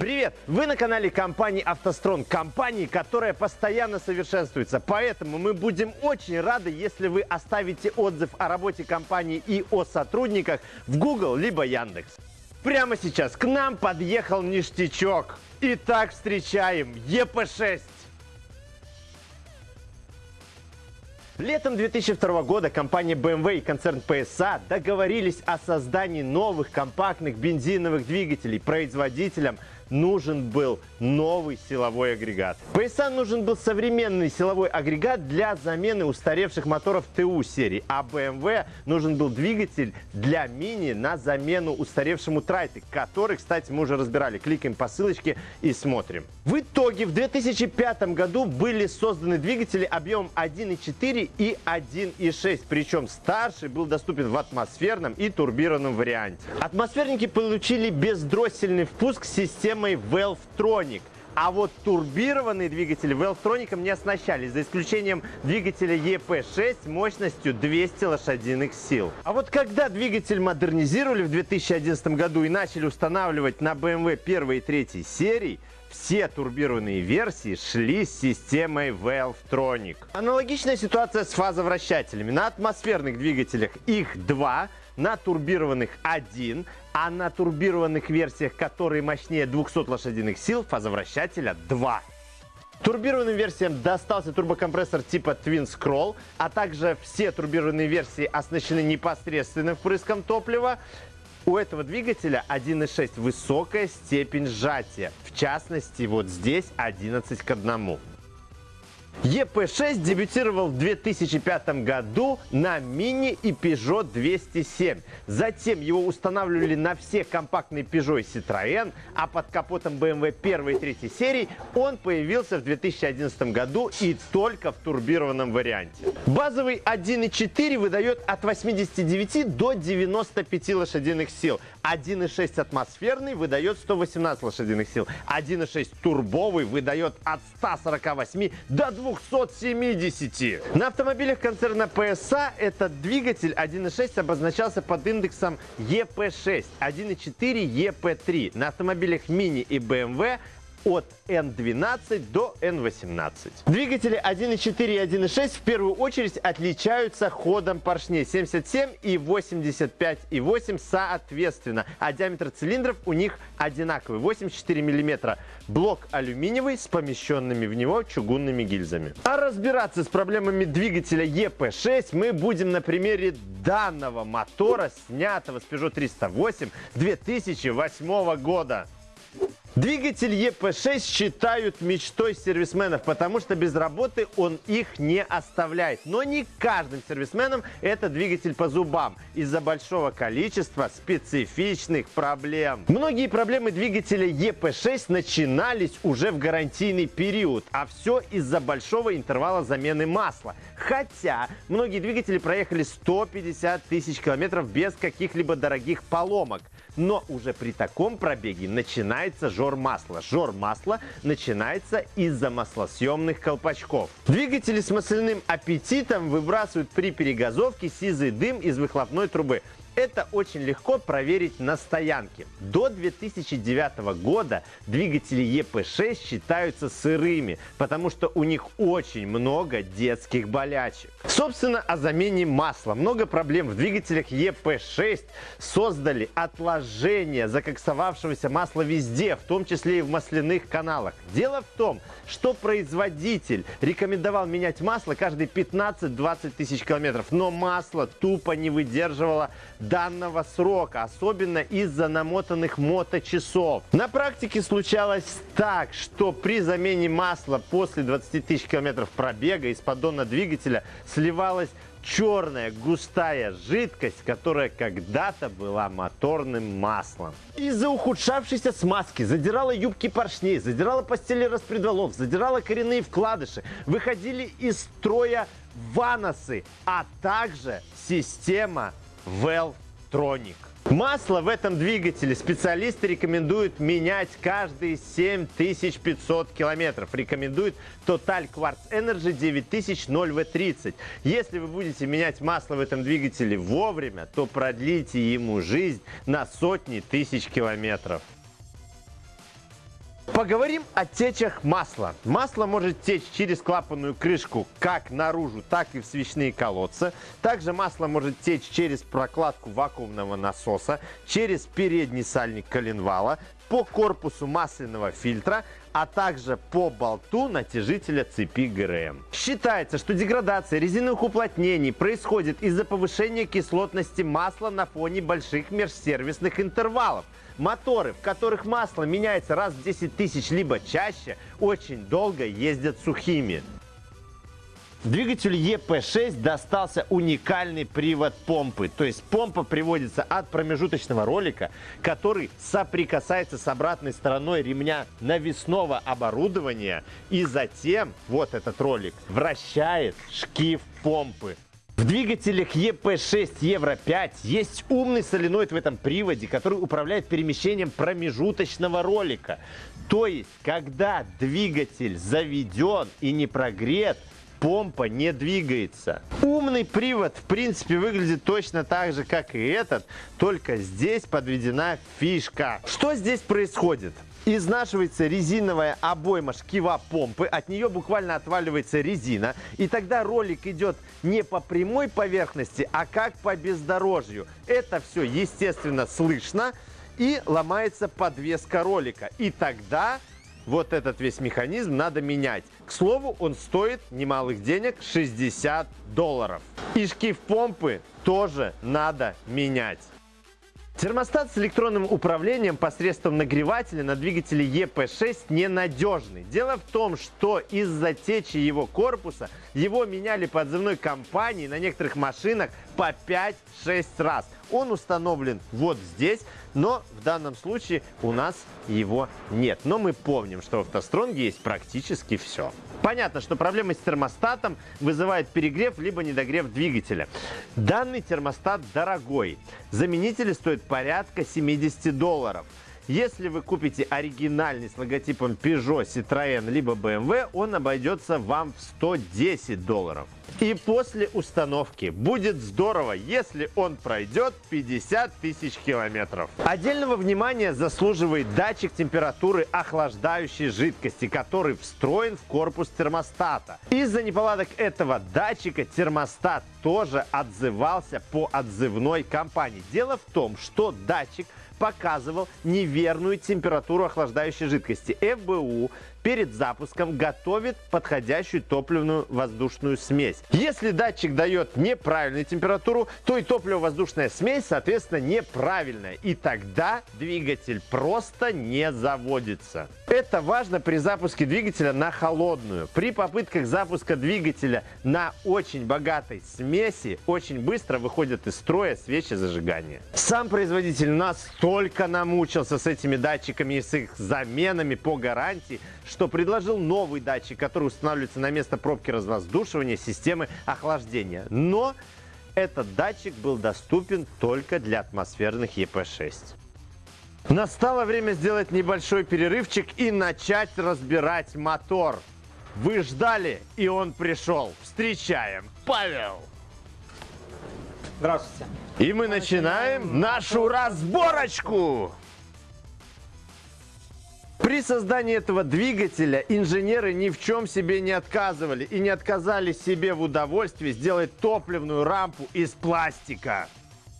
Привет! Вы на канале компании «АвтоСтрон», компании, которая постоянно совершенствуется. Поэтому мы будем очень рады, если вы оставите отзыв о работе компании и о сотрудниках в Google либо Яндекс. Прямо сейчас к нам подъехал ништячок. Итак, встречаем ЕП-6. Летом 2002 года компания BMW и концерн PSA договорились о создании новых компактных бензиновых двигателей производителям нужен был новый силовой агрегат. PSA нужен был современный силовой агрегат для замены устаревших моторов ТУ серии, а BMW нужен был двигатель для мини на замену устаревшему Трайте, который, кстати, мы уже разбирали. Кликаем по ссылочке и смотрим. В итоге в 2005 году были созданы двигатели объемом 1.4 и 1.6, причем старший был доступен в атмосферном и турбированном варианте. Атмосферники получили бездроссельный впуск системы системой Valvetronic. А вот турбированные двигатели Valvetronic не оснащались, за исключением двигателя EP6 мощностью 200 лошадиных сил. А вот когда двигатель модернизировали в 2011 году и начали устанавливать на BMW 1 и 3 серий, все турбированные версии шли с системой Valvetronic. Аналогичная ситуация с фазовращателями. На атмосферных двигателях их два, на турбированных один, а на турбированных версиях, которые мощнее 200 лошадиных сил, фазовращателя 2. Турбированным версиям достался турбокомпрессор типа Twin Scroll, а также все турбированные версии оснащены непосредственным впрыском топлива. У этого двигателя 1.6 высокая степень сжатия, в частности вот здесь 11 к 1. EP6 дебютировал в 2005 году на Mini и Peugeot 207. Затем его устанавливали на все компактные Peugeot и Citroën, а под капотом BMW 1 и 3 серий он появился в 2011 году и только в турбированном варианте. Базовый 1.4 выдает от 89 до 95 лошадиных сил. 1.6 атмосферный выдает 118 лошадиных сил. 1.6 турбовый выдает от 148 до 270. На автомобилях концерна PSA этот двигатель 1.6 обозначался под индексом EP6, 1.4 EP3. На автомобилях Mini и BMW от N12 до N18. Двигатели 1.4 и 1.6 в первую очередь отличаются ходом поршней 77 и 85,8 соответственно, а диаметр цилиндров у них одинаковый 84 мм. Блок алюминиевый с помещенными в него чугунными гильзами. А разбираться с проблемами двигателя EP6 мы будем на примере данного мотора, снятого с Peugeot 308 2008 года. Двигатель EP6 считают мечтой сервисменов, потому что без работы он их не оставляет. Но не каждым сервисменам этот двигатель по зубам из-за большого количества специфичных проблем. Многие проблемы двигателя EP6 начинались уже в гарантийный период, а все из-за большого интервала замены масла. Хотя многие двигатели проехали 150 тысяч километров без каких-либо дорогих поломок. Но уже при таком пробеге начинается жор масла. Жор масла начинается из-за маслосъемных колпачков. Двигатели с масляным аппетитом выбрасывают при перегазовке сизый дым из выхлопной трубы. Это очень легко проверить на стоянке. До 2009 года двигатели EP6 считаются сырыми, потому что у них очень много детских болячек. Собственно, о замене масла. Много проблем в двигателях EP6 создали отложение закоксовавшегося масла везде, в том числе и в масляных каналах. Дело в том, что производитель рекомендовал менять масло каждые 15-20 тысяч километров, но масло тупо не выдерживало данного срока, особенно из-за намотанных моточасов. На практике случалось так, что при замене масла после 20 тысяч километров пробега из поддона двигателя сливалась черная густая жидкость, которая когда-то была моторным маслом. Из-за ухудшавшейся смазки задирала юбки поршней, задирала постели распредвалов, задирала коренные вкладыши, выходили из строя ваносы, а также система Valvetronic. Масло в этом двигателе специалисты рекомендуют менять каждые 7500 километров. Рекомендует Total Quartz Energy 9000 0V30. Если вы будете менять масло в этом двигателе вовремя, то продлите ему жизнь на сотни тысяч километров. Поговорим о течах масла. Масло может течь через клапанную крышку как наружу, так и в свечные колодцы. Также масло может течь через прокладку вакуумного насоса, через передний сальник коленвала, по корпусу масляного фильтра, а также по болту натяжителя цепи ГРМ. Считается, что деградация резиновых уплотнений происходит из-за повышения кислотности масла на фоне больших межсервисных интервалов. Моторы, в которых масло меняется раз в 10 тысяч либо чаще, очень долго ездят сухими. Двигателю EP6 достался уникальный привод помпы. То есть помпа приводится от промежуточного ролика, который соприкасается с обратной стороной ремня навесного оборудования. И затем вот этот ролик вращает шкив помпы. В двигателях EP6 Евро 5 есть умный соленоид в этом приводе, который управляет перемещением промежуточного ролика. То есть, когда двигатель заведен и не прогрет, помпа не двигается. Умный привод, в принципе, выглядит точно так же, как и этот, только здесь подведена фишка. Что здесь происходит? Изнашивается резиновая обойма шкива помпы, от нее буквально отваливается резина, и тогда ролик идет не по прямой поверхности, а как по бездорожью. Это все, естественно, слышно, и ломается подвеска ролика. И тогда вот этот весь механизм надо менять. К слову, он стоит немалых денег 60 долларов. И шкив помпы тоже надо менять. Термостат с электронным управлением посредством нагревателя на двигателе EP6 ненадежный. Дело в том, что из-за течи его корпуса его меняли по отзывной компании на некоторых машинах по 5-6 раз. Он установлен вот здесь, но в данном случае у нас его нет. Но мы помним, что в автостронге есть практически все. Понятно, что проблемы с термостатом вызывает перегрев либо недогрев двигателя. Данный термостат дорогой. Заменители стоят порядка 70 долларов. Если вы купите оригинальный с логотипом Peugeot, Citroën либо BMW, он обойдется вам в 110 долларов. И после установки будет здорово, если он пройдет 50 тысяч километров. Отдельного внимания заслуживает датчик температуры охлаждающей жидкости, который встроен в корпус термостата. Из-за неполадок этого датчика термостат тоже отзывался по отзывной компании. Дело в том, что датчик показывал неверную температуру охлаждающей жидкости. ФБУ перед запуском готовит подходящую топливную воздушную смесь. Если датчик дает неправильную температуру, то и топливо-воздушная смесь, соответственно, неправильная. И тогда двигатель просто не заводится. Это важно при запуске двигателя на холодную. При попытках запуска двигателя на очень богатой смеси очень быстро выходят из строя свечи зажигания. Сам производитель настолько намучился с этими датчиками и с их заменами по гарантии, что предложил новый датчик, который устанавливается на место пробки развоздушивания системы охлаждения. Но этот датчик был доступен только для атмосферных EP6. Настало время сделать небольшой перерывчик и начать разбирать мотор. Вы ждали, и он пришел. Встречаем, Павел! Здравствуйте. И мы начинаем нашу разборочку! При создании этого двигателя инженеры ни в чем себе не отказывали и не отказали себе в удовольствии сделать топливную рампу из пластика.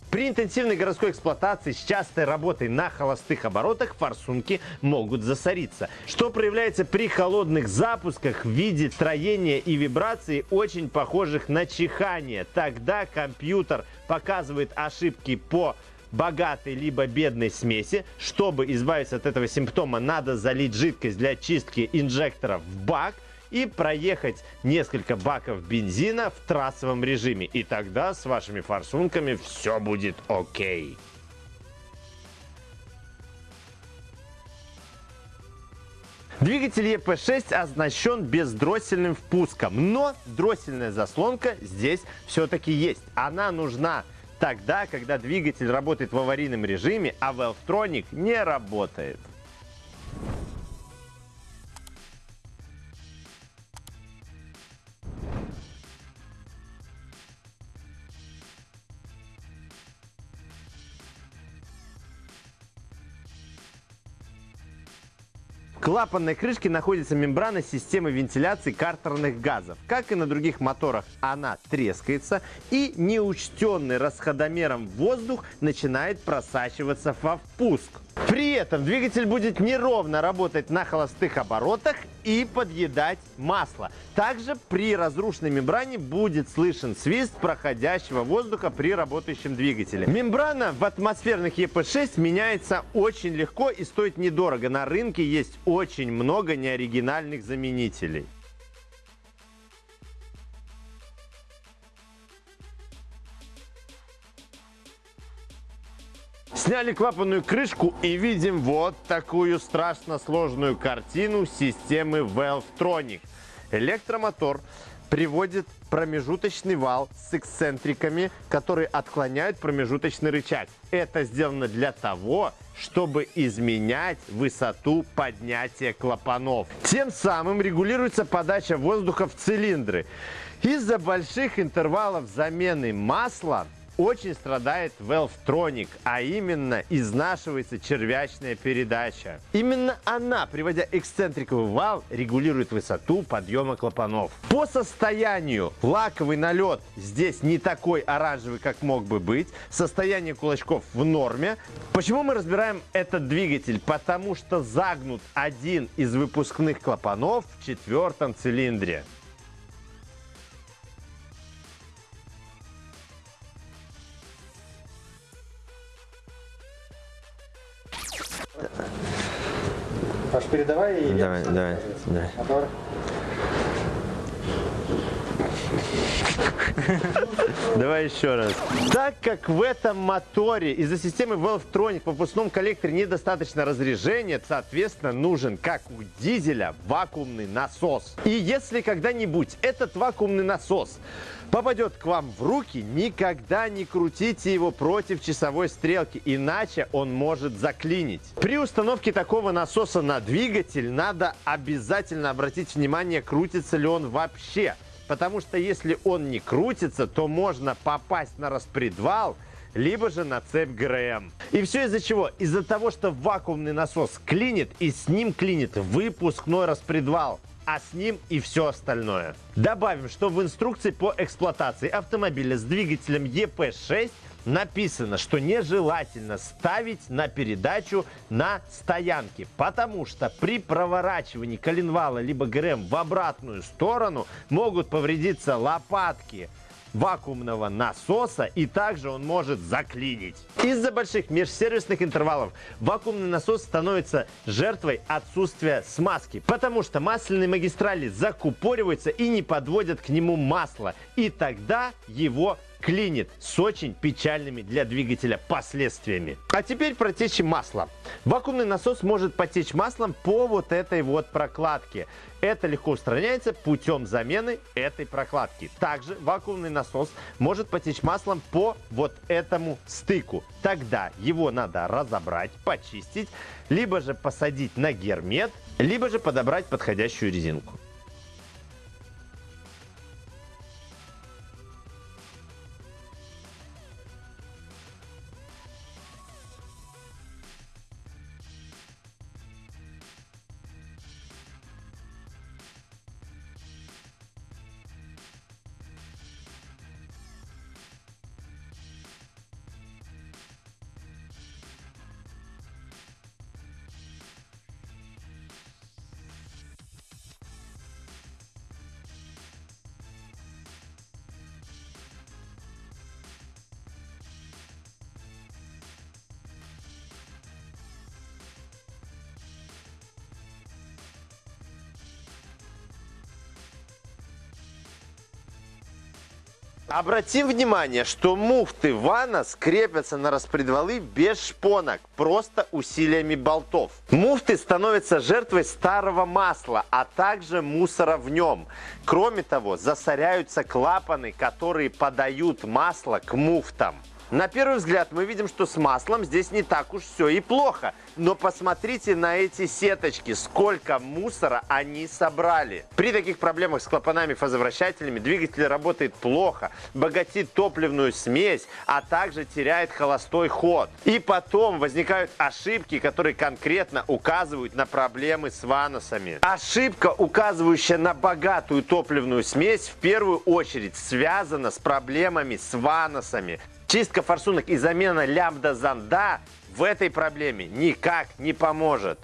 При интенсивной городской эксплуатации с частой работой на холостых оборотах форсунки могут засориться, что проявляется при холодных запусках в виде троения и вибрации, очень похожих на чихание. Тогда компьютер показывает ошибки по богатой либо бедной смеси. Чтобы избавиться от этого симптома, надо залить жидкость для чистки инжектора в бак и проехать несколько баков бензина в трассовом режиме. И тогда с вашими форсунками все будет окей. Двигатель EP6 оснащен бездроссельным впуском, но дроссельная заслонка здесь все-таки есть. Она нужна тогда, когда двигатель работает в аварийном режиме, а Valvetronic не работает. Клапанной крышке находится мембрана системы вентиляции картерных газов. Как и на других моторах, она трескается и неучтенный расходомером воздух начинает просачиваться во впуск. При этом двигатель будет неровно работать на холостых оборотах и подъедать масло. Также при разрушенной мембране будет слышен свист проходящего воздуха при работающем двигателе. Мембрана в атмосферных ЕП6 меняется очень легко и стоит недорого. На рынке есть очень много неоригинальных заменителей. Сняли клапанную крышку и видим вот такую страшно сложную картину системы Valvetronic. Электромотор приводит промежуточный вал с эксцентриками, которые отклоняют промежуточный рычаг. Это сделано для того, чтобы изменять высоту поднятия клапанов. Тем самым регулируется подача воздуха в цилиндры. Из-за больших интервалов замены масла очень страдает Valvetronic, а именно изнашивается червячная передача. Именно она, приводя эксцентриковый вал, регулирует высоту подъема клапанов. По состоянию лаковый налет здесь не такой оранжевый, как мог бы быть. Состояние кулачков в норме. Почему мы разбираем этот двигатель? Потому что загнут один из выпускных клапанов в четвертом цилиндре. Передавай Давай, давай, давай. Давай еще раз. Так как в этом моторе из-за системы Valvetronic в выпускном коллекторе недостаточно разрежения, соответственно, нужен, как у дизеля, вакуумный насос. И если когда-нибудь этот вакуумный насос попадет к вам в руки, никогда не крутите его против часовой стрелки, иначе он может заклинить. При установке такого насоса на двигатель надо обязательно обратить внимание, крутится ли он вообще. Потому что если он не крутится, то можно попасть на распредвал, либо же на цепь ГРМ. И все из-за чего? Из-за того, что вакуумный насос клинит, и с ним клинит выпускной распредвал а с ним и все остальное. Добавим, что в инструкции по эксплуатации автомобиля с двигателем EP6 написано, что нежелательно ставить на передачу на стоянке, потому что при проворачивании коленвала либо ГРМ в обратную сторону могут повредиться лопатки вакуумного насоса и также он может заклинить. Из-за больших межсервисных интервалов вакуумный насос становится жертвой отсутствия смазки, потому что масляные магистрали закупориваются и не подводят к нему масло, и тогда его клинит с очень печальными для двигателя последствиями. А теперь про течи масла. Вакуумный насос может потечь маслом по вот этой вот прокладке. Это легко устраняется путем замены этой прокладки. Также вакуумный насос может потечь маслом по вот этому стыку. Тогда его надо разобрать, почистить, либо же посадить на гермет, либо же подобрать подходящую резинку. Обратим внимание, что муфты вана скрепятся на распредвалы без шпонок, просто усилиями болтов. Муфты становятся жертвой старого масла, а также мусора в нем. Кроме того, засоряются клапаны, которые подают масло к муфтам. На первый взгляд мы видим, что с маслом здесь не так уж все и плохо. Но посмотрите на эти сеточки, сколько мусора они собрали. При таких проблемах с клапанами-фазовращателями двигатель работает плохо, богатит топливную смесь, а также теряет холостой ход. И потом возникают ошибки, которые конкретно указывают на проблемы с ваносами. Ошибка, указывающая на богатую топливную смесь, в первую очередь связана с проблемами с ваносами. Чистка форсунок и замена лямбда-зонда в этой проблеме никак не поможет.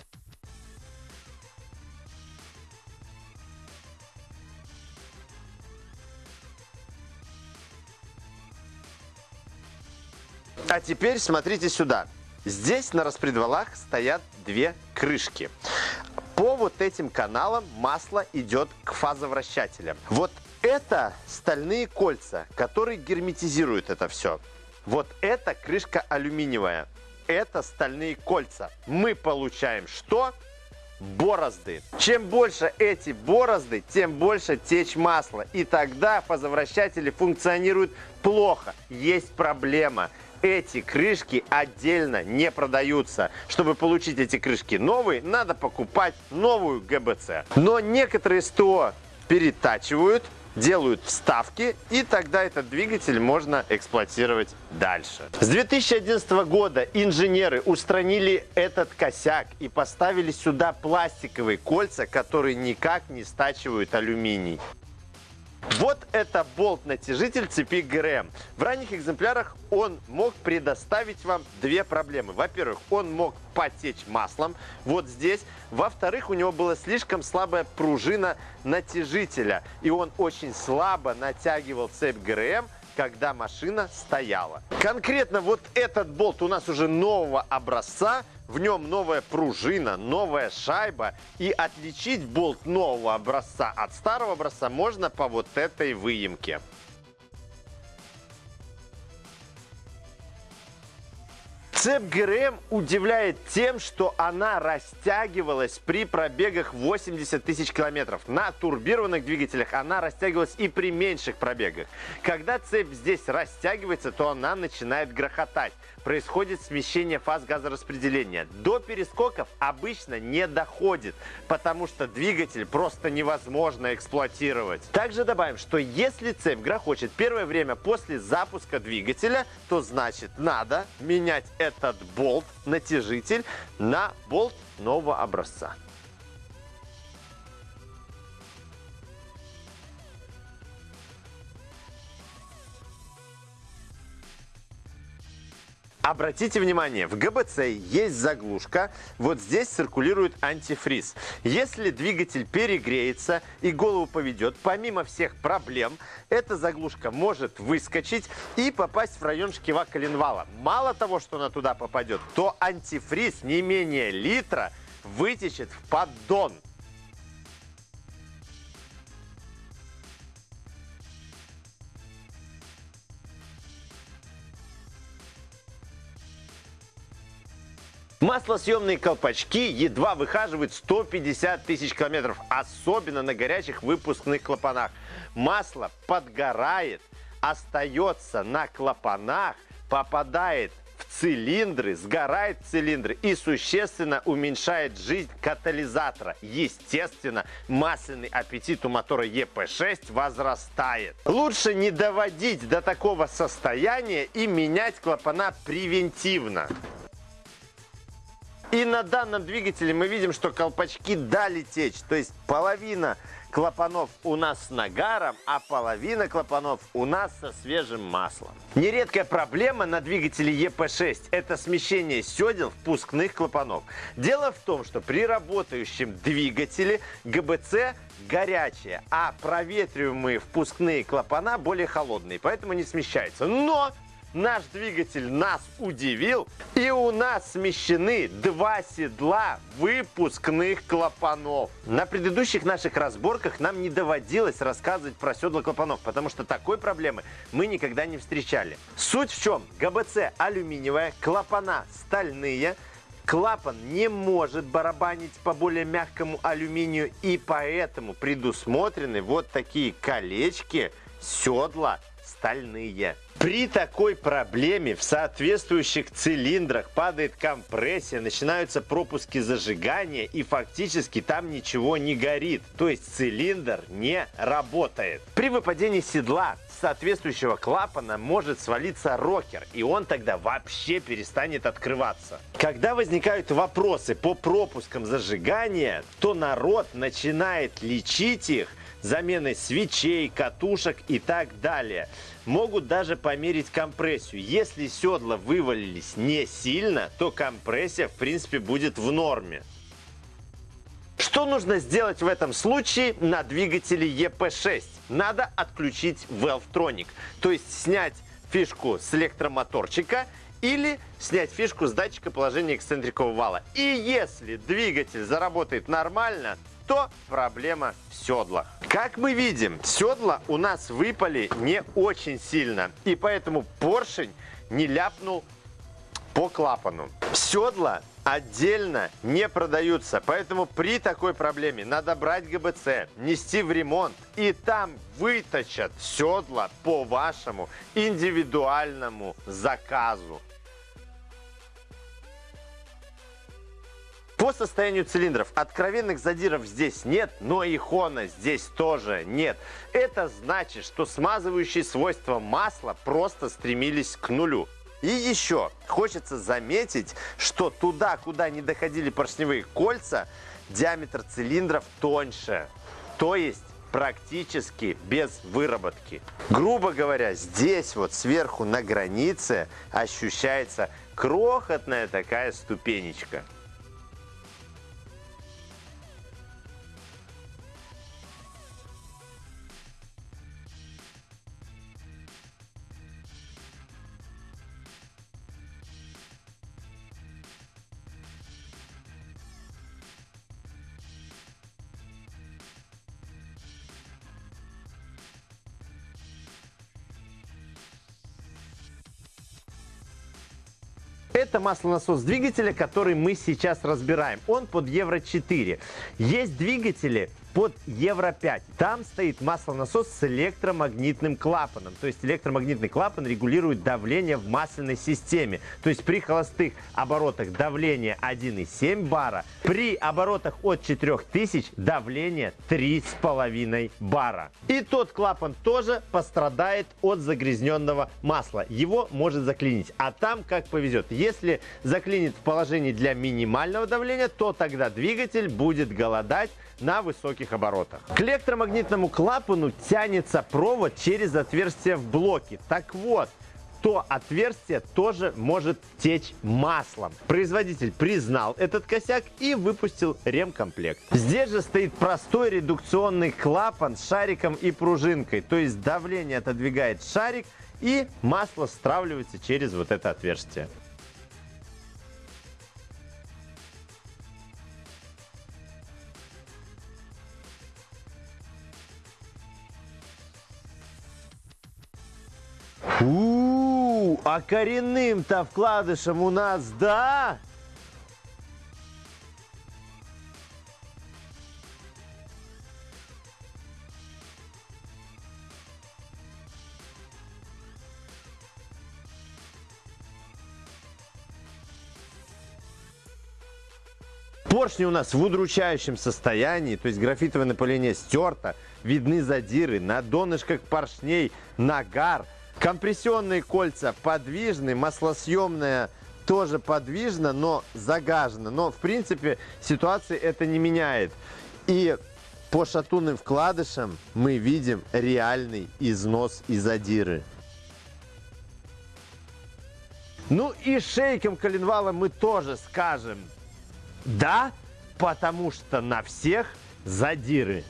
А теперь смотрите сюда. Здесь на распредвалах стоят две крышки. По вот этим каналам масло идет к фазовращателям. Вот это стальные кольца, которые герметизируют это все. Вот эта крышка алюминиевая. Это стальные кольца. Мы получаем что? борозды. Чем больше эти борозды, тем больше течь масла. И тогда фазовращатели функционируют плохо. Есть проблема. Эти крышки отдельно не продаются. Чтобы получить эти крышки новые, надо покупать новую ГБЦ. Но некоторые СТО перетачивают делают вставки, и тогда этот двигатель можно эксплуатировать дальше. С 2011 года инженеры устранили этот косяк и поставили сюда пластиковые кольца, которые никак не стачивают алюминий. Вот это болт-натяжитель цепи ГРМ. В ранних экземплярах он мог предоставить вам две проблемы. Во-первых, он мог потечь маслом вот здесь. Во-вторых, у него была слишком слабая пружина натяжителя. И он очень слабо натягивал цепь ГРМ, когда машина стояла. Конкретно вот этот болт у нас уже нового образца. В нем новая пружина, новая шайба. И отличить болт нового образца от старого образца можно по вот этой выемке. Цепь ГРМ удивляет тем, что она растягивалась при пробегах 80 тысяч километров. На турбированных двигателях она растягивалась и при меньших пробегах. Когда цепь здесь растягивается, то она начинает грохотать. Происходит смещение фаз газораспределения. До перескоков обычно не доходит, потому что двигатель просто невозможно эксплуатировать. Также добавим, что если цепь грохочет первое время после запуска двигателя, то значит надо менять этот болт, натяжитель, на болт нового образца. Обратите внимание, в ГБЦ есть заглушка, вот здесь циркулирует антифриз. Если двигатель перегреется и голову поведет, помимо всех проблем, эта заглушка может выскочить и попасть в район шкива коленвала. Мало того, что она туда попадет, то антифриз не менее литра вытечет в поддон. Маслосъемные колпачки едва выхаживают 150 тысяч километров, особенно на горячих выпускных клапанах. Масло подгорает, остается на клапанах, попадает в цилиндры, сгорает цилиндры и существенно уменьшает жизнь катализатора. Естественно, масляный аппетит у мотора EP6 возрастает. Лучше не доводить до такого состояния и менять клапана превентивно. И на данном двигателе мы видим, что колпачки дали течь. То есть половина клапанов у нас с нагаром, а половина клапанов у нас со свежим маслом. Нередкая проблема на двигателе EP6 – это смещение седел впускных клапанов. Дело в том, что при работающем двигателе ГБЦ горячие, а проветриваемые впускные клапана более холодные, поэтому не смещаются. Но Наш двигатель нас удивил, и у нас смещены два седла выпускных клапанов. На предыдущих наших разборках нам не доводилось рассказывать про седла клапанов, потому что такой проблемы мы никогда не встречали. Суть в чем? ГБЦ алюминиевая, клапана стальные, Клапан не может барабанить по более мягкому алюминию, и поэтому предусмотрены вот такие колечки седла стальные. При такой проблеме в соответствующих цилиндрах падает компрессия, начинаются пропуски зажигания и фактически там ничего не горит. То есть цилиндр не работает. При выпадении седла соответствующего клапана может свалиться рокер, и он тогда вообще перестанет открываться. Когда возникают вопросы по пропускам зажигания, то народ начинает лечить их заменой свечей, катушек и так далее. Могут даже померить компрессию. Если седла вывалились не сильно, то компрессия в принципе будет в норме. Что нужно сделать в этом случае на двигателе EP6? Надо отключить Valvetronic, то есть снять фишку с электромоторчика или снять фишку с датчика положения эксцентрикового вала. И если двигатель заработает нормально, то проблема в седлах. Как мы видим, седла у нас выпали не очень сильно, и поэтому поршень не ляпнул по клапану. Седла отдельно не продаются. Поэтому при такой проблеме надо брать ГБЦ, нести в ремонт и там выточат седла по вашему индивидуальному заказу. По состоянию цилиндров откровенных задиров здесь нет, но и хона здесь тоже нет. Это значит, что смазывающие свойства масла просто стремились к нулю. И еще хочется заметить, что туда, куда не доходили поршневые кольца, диаметр цилиндров тоньше. То есть практически без выработки. Грубо говоря, здесь вот сверху на границе ощущается крохотная такая ступенечка. Это маслонасос двигателя, который мы сейчас разбираем. Он под Евро 4. Есть двигатели под Евро 5. Там стоит маслонасос с электромагнитным клапаном. То есть электромагнитный клапан регулирует давление в масляной системе. То есть при холостых оборотах давление 1,7 бара, при оборотах от 4000 давление 3,5 бара. И тот клапан тоже пострадает от загрязненного масла. Его может заклинить. А там как повезет. Если заклинит в положении для минимального давления, то тогда двигатель будет голодать на высоких оборотах. К электромагнитному клапану тянется провод через отверстие в блоке. Так вот, то отверстие тоже может течь маслом. Производитель признал этот косяк и выпустил ремкомплект. Здесь же стоит простой редукционный клапан с шариком и пружинкой. То есть давление отодвигает шарик и масло стравливается через вот это отверстие. У, а коренным-то вкладышем у нас, да? Поршни у нас в удручающем состоянии, то есть графитовое напыление стерто, видны задиры на донышках поршней, нагар – Компрессионные кольца подвижны, маслосъемная тоже подвижна, но загажена. Но, в принципе, ситуации это не меняет. И по шатунным вкладышам мы видим реальный износ и задиры. Ну и шейком коленвала мы тоже скажем «да», потому что на всех задиры.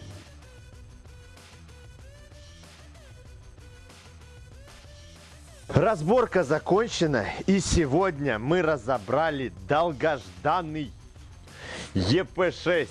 Разборка закончена, и сегодня мы разобрали долгожданный EP6.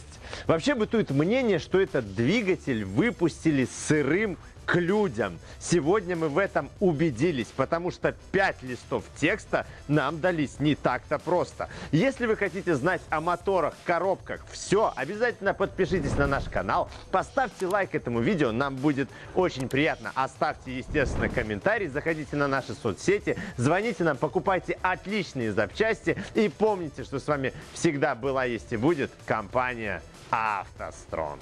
Вообще бытует мнение, что этот двигатель выпустили сырым к людям. Сегодня мы в этом убедились, потому что 5 листов текста нам дались не так-то просто. Если вы хотите знать о моторах, коробках, все, обязательно подпишитесь на наш канал, поставьте лайк этому видео, нам будет очень приятно. Оставьте, естественно, комментарий, заходите на наши соцсети, звоните нам, покупайте отличные запчасти и помните, что с вами всегда была, есть и будет компания «АвтоСтронг».